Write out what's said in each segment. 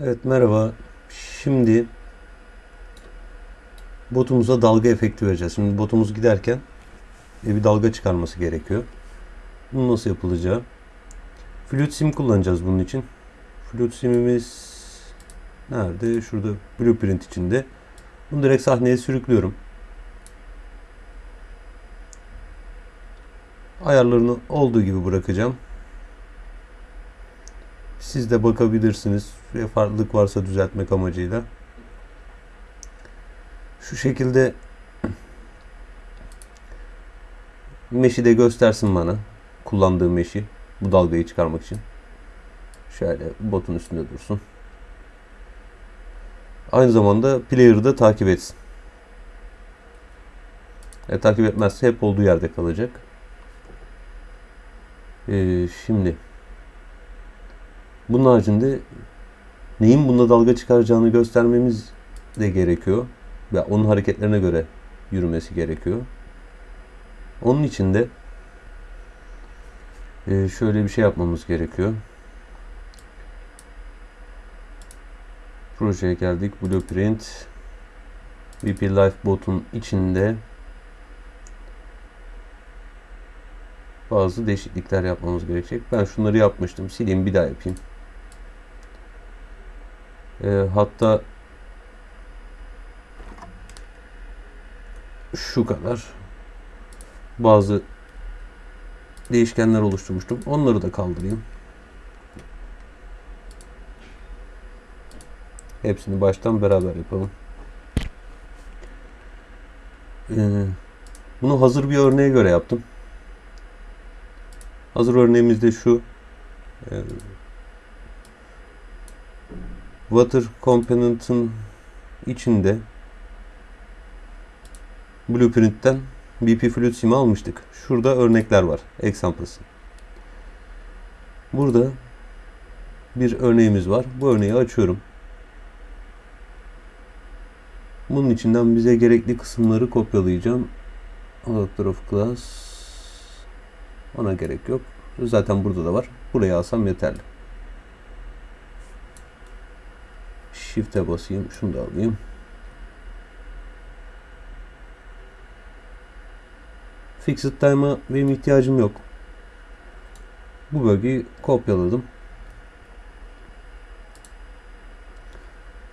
Evet merhaba. Şimdi botumuza dalga efekti vereceğiz. Şimdi botumuz giderken e, bir dalga çıkarması gerekiyor. Bunu nasıl yapılacağı? Flute sim kullanacağız bunun için. Flute simimiz nerede? Şurada blueprint içinde. Bunu direkt sahneye sürüklüyorum. Ayarlarını olduğu gibi bırakacağım. Siz de bakabilirsiniz. Farklılık varsa düzeltmek amacıyla. Şu şekilde meşi de göstersin bana. Kullandığım meşi. Bu dalgayı çıkarmak için. Şöyle botun üstünde dursun. Aynı zamanda player'ı da takip etsin. E, takip etmezse hep olduğu yerde kalacak. E, şimdi bunun haricinde neyin bunda dalga çıkaracağını göstermemiz de gerekiyor. Ve onun hareketlerine göre yürümesi gerekiyor. Onun için de e, şöyle bir şey yapmamız gerekiyor. Projeye geldik. Blueprint. VP Lifebot'un içinde bazı değişiklikler yapmamız gerekecek. Ben şunları yapmıştım. Sileyim bir daha yapayım. E, hatta şu kadar bazı değişkenler oluşturmuştum. Onları da kaldırayım. Hepsini baştan beraber yapalım. Ee, bunu hazır bir örneğe göre yaptım. Hazır örneğimiz de şu. Ee, water component'ın içinde Blueprint'ten BP Fluid Sim'i almıştık. Şurada örnekler var. Examples. Burada bir örneğimiz var. Bu örneği açıyorum. Bunun içinden bize gerekli kısımları kopyalayacağım. Adapter of class ona gerek yok. Zaten burada da var. Buraya alsam yeterli. Shift'e basayım. Şunu da alayım. Fixed time'a benim ihtiyacım yok. Bu bölgeyi kopyaladım.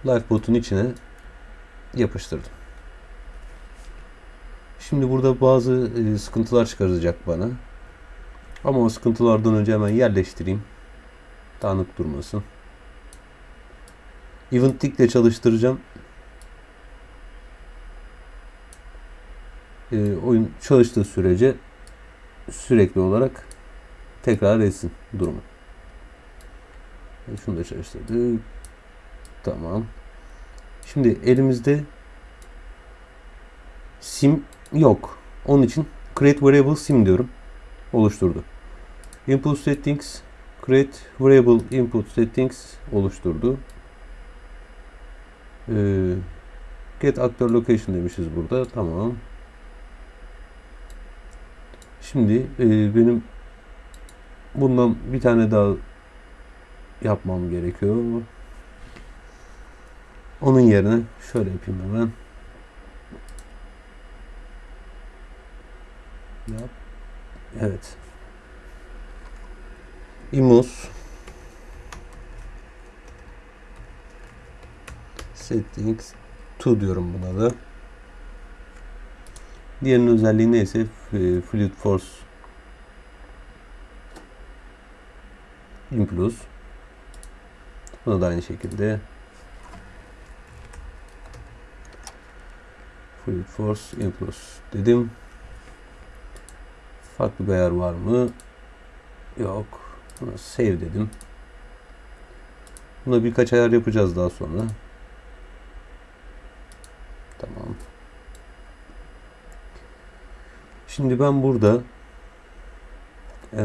Lifebot'un içine yapıştırdım. Şimdi burada bazı e, sıkıntılar çıkaracak bana. Ama o sıkıntılardan önce hemen yerleştireyim. Dağınık durmasın. Event tick ile çalıştıracağım. E, oyun çalıştığı sürece sürekli olarak tekrar etsin durumu. E, şunu da çalıştırdık. Tamam. Şimdi elimizde sim yok. Onun için create variable sim diyorum. Oluşturdu. Input settings create variable input settings oluşturdu. Ee, get actor location demişiz burada. Tamam. Şimdi e, benim bundan bir tane daha yapmam gerekiyor. Onun yerine şöyle yapayım hemen. Yap. Evet. Imus settings to diyorum buna da. Diğerinin özelliği neyse Fluid Force Implus. Buna da aynı şekilde Fluid Force Implus dedim. Farklı bir ayar var mı? Yok. Buna save dedim. Buna birkaç ayar yapacağız daha sonra. Tamam. Şimdi ben burada e,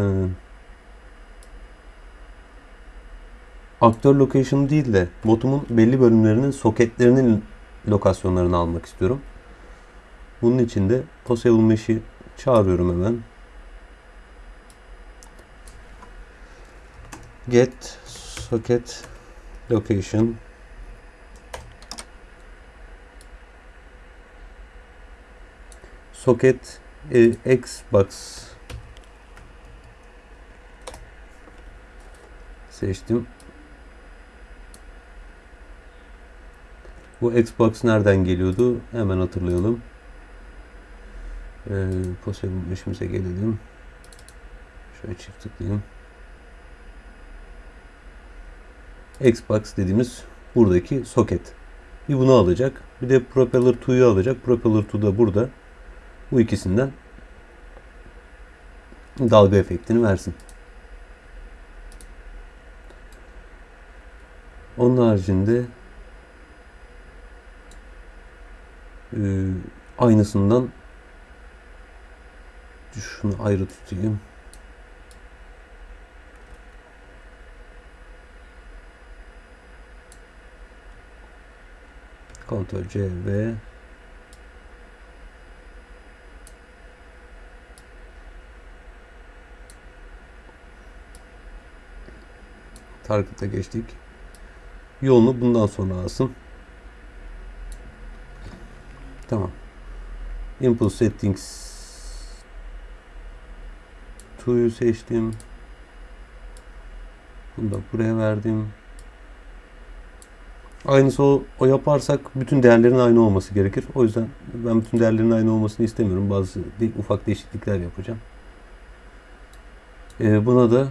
aktör location değil de botumun belli bölümlerinin soketlerinin lokasyonlarını almak istiyorum. Bunun için de Possible Mesh'i çağırıyorum hemen. Get socket location socket e, Xbox seçtim. Bu Xbox nereden geliyordu? Hemen hatırlayalım. Ee, Possible işimize gelelim. Şöyle çift tıklayayım. Xbox dediğimiz buradaki soket. Bir bunu alacak. Bir de Propeller 2'yu alacak. Propeller 2 da burada. Bu ikisinden dalga efektini versin. Onun haricinde e, aynısından şunu ayrı tutayım. Ctrl C ve Target'a geçtik. Yolunu bundan sonra alsın. Tamam. Impulse Settings 2'yu seçtim. Bunu da buraya verdim. Aynısı o, o yaparsak bütün değerlerin aynı olması gerekir. O yüzden ben bütün değerlerin aynı olmasını istemiyorum. Bazı ufak değişiklikler yapacağım. Ee, buna da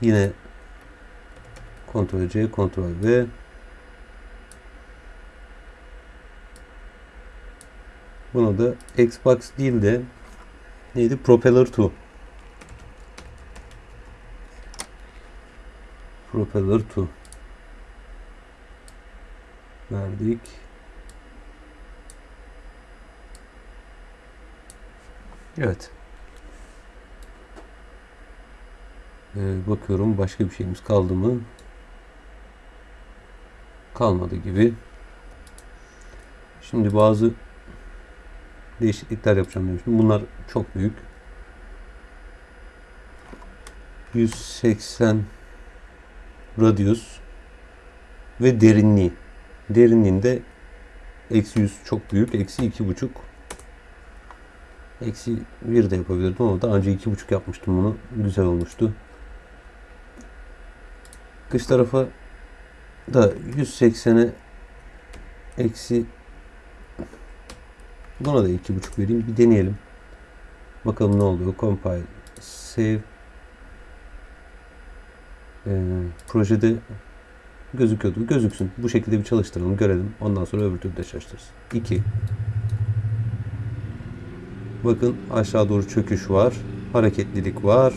yine Ctrl C, Ctrl V Buna da Xbox değil de neydi? Propeller 2 Propeller 2 verdik. Evet. Ee, bakıyorum başka bir şeyimiz kaldı mı? Kalmadı gibi. Şimdi bazı değişiklikler yapacağım demiştim. Bunlar çok büyük. 180 radius ve derinliği. Derinliğinde eksi 100 çok büyük. Eksi iki buçuk. Eksi 1 de yapabilirdim ama daha önce iki buçuk yapmıştım bunu. Güzel olmuştu. Kış tarafa da 180'e eksi buna da iki buçuk vereyim. Bir deneyelim. Bakalım ne oluyor. Compile. Save. Ee, projede gözüküyordu. Gözüksün. Bu şekilde bir çalıştıralım. Görelim. Ondan sonra öbür türlü de çalıştırırız. 2. Bakın aşağı doğru çöküş var. Hareketlilik var.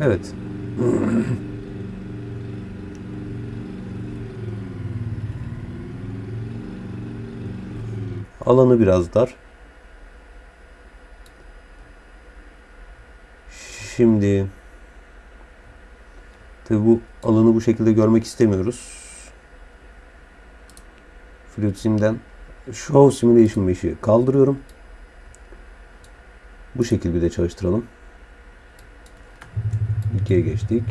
Evet. Alanı biraz dar. Şimdi tabi bu alanı bu şekilde görmek istemiyoruz. Fluid Sim'den Show Simulation 5'i kaldırıyorum. Bu şekilde bir de çalıştıralım. 2'ye geçtik.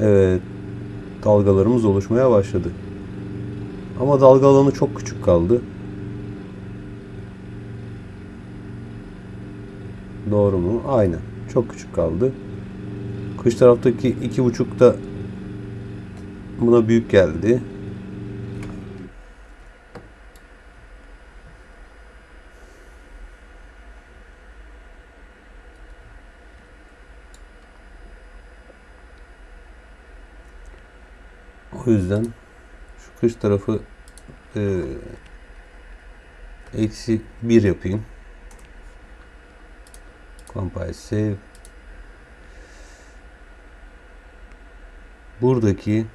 Evet. Dalgalarımız oluşmaya başladı. Ama dalga alanı çok küçük kaldı. Doğru mu? Aynen. Çok küçük kaldı. Kış taraftaki iki buçuk da buna büyük geldi. O yüzden kış tarafı e, eksi bir yapayım. Compile save. Buradaki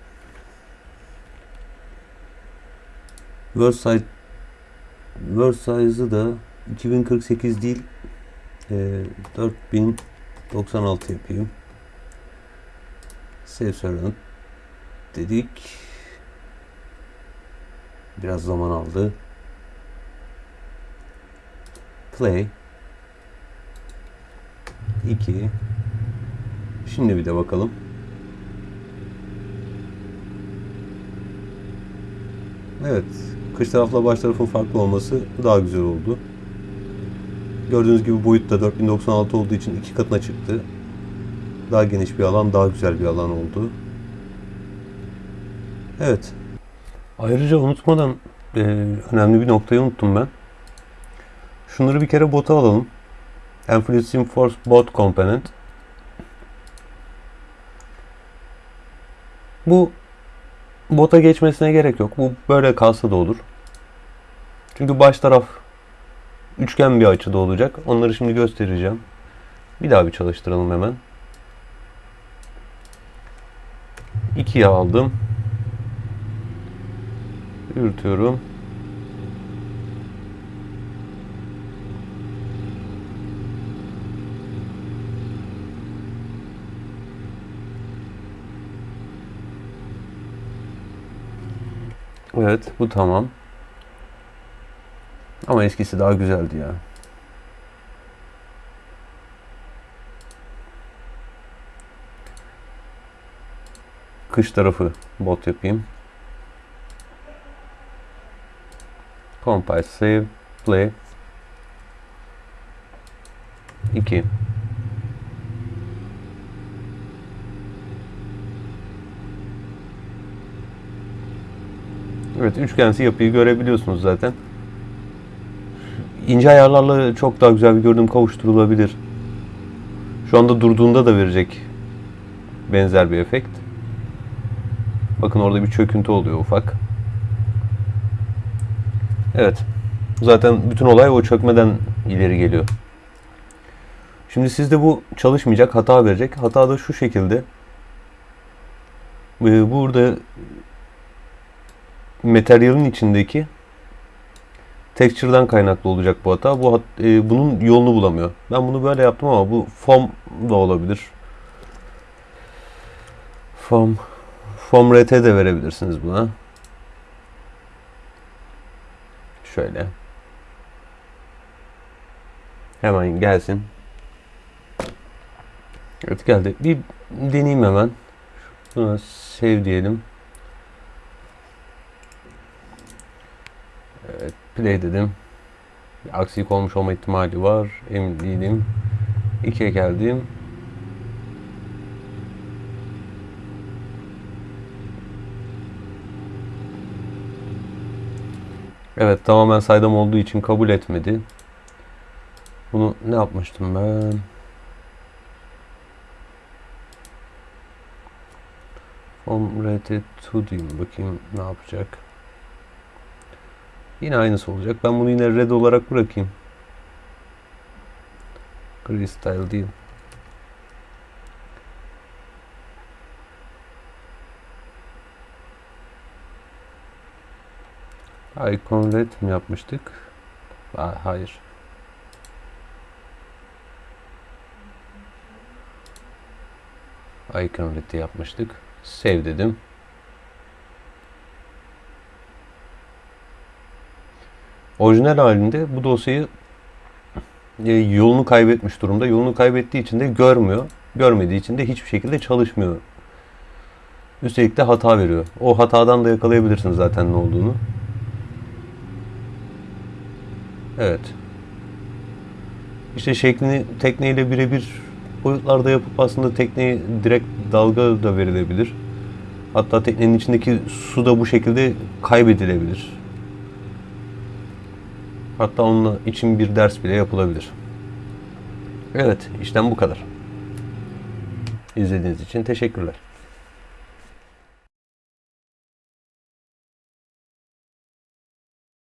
word size word size'ı da 2048 değil e, 4096 yapayım. Save servant dedik. Biraz zaman aldı. Play 2 Şimdi bir de bakalım. Evet. Kış tarafla baş tarafın farklı olması daha güzel oldu. Gördüğünüz gibi boyut da 4096 olduğu için iki katına çıktı. Daha geniş bir alan, daha güzel bir alan oldu. Evet. Ayrıca unutmadan e, önemli bir noktayı unuttum ben. Şunları bir kere bota alalım. Enfluence Sim Force Bot Component. Bu bota geçmesine gerek yok. Bu böyle kalsa da olur. Çünkü baş taraf üçgen bir açıda olacak. Onları şimdi göstereceğim. Bir daha bir çalıştıralım hemen. 2'ye aldım. Yürütüyorum. Evet, bu tamam. Ama eskisi daha güzeldi ya. Kış tarafı bot yapayım. Compile, save, play. 2. Evet, üçgensi yapıyı görebiliyorsunuz zaten. İnce ayarlarla çok daha güzel bir görünüm kavuşturulabilir. Şu anda durduğunda da verecek benzer bir efekt. Bakın orada bir çöküntü oluyor ufak. Evet. Zaten bütün olay o çökmeden ileri geliyor. Şimdi sizde bu çalışmayacak, hata verecek. Hata da şu şekilde. Ee, Burada materyalin içindeki texture'dan kaynaklı olacak bu hata. Bu e, bunun yolunu bulamıyor. Ben bunu böyle yaptım ama bu foam da olabilir. Foam foam RT de verebilirsiniz buna. Şöyle. Hemen gelsin. Evet geldi. Bir deneyeyim hemen. Buna save diyelim. Evet, play dedim. Bir aksilik olmuş olma ihtimali var. Emin değilim. 2'ye geldim. Evet tamamen saydam olduğu için kabul etmedi. Bunu ne yapmıştım ben? From rt to diyeyim. Bakayım ne yapacak. Yine aynısı olacak. Ben bunu yine red olarak bırakayım. Gray style değil. Icon red mi yapmıştık? Hayır. Icon red'i yapmıştık. Save dedim. Orijinal halinde bu dosyayı e, yolunu kaybetmiş durumda. Yolunu kaybettiği için de görmüyor. Görmediği için de hiçbir şekilde çalışmıyor. Üstelik de hata veriyor. O hatadan da yakalayabilirsiniz zaten ne olduğunu. Evet. İşte şeklini tekneyle birebir boyutlarda yapıp aslında tekneye direkt dalga da verilebilir. Hatta teknenin içindeki su da bu şekilde kaybedilebilir. Hatta onunla için bir ders bile yapılabilir. Evet, işlem bu kadar. İzlediğiniz için teşekkürler.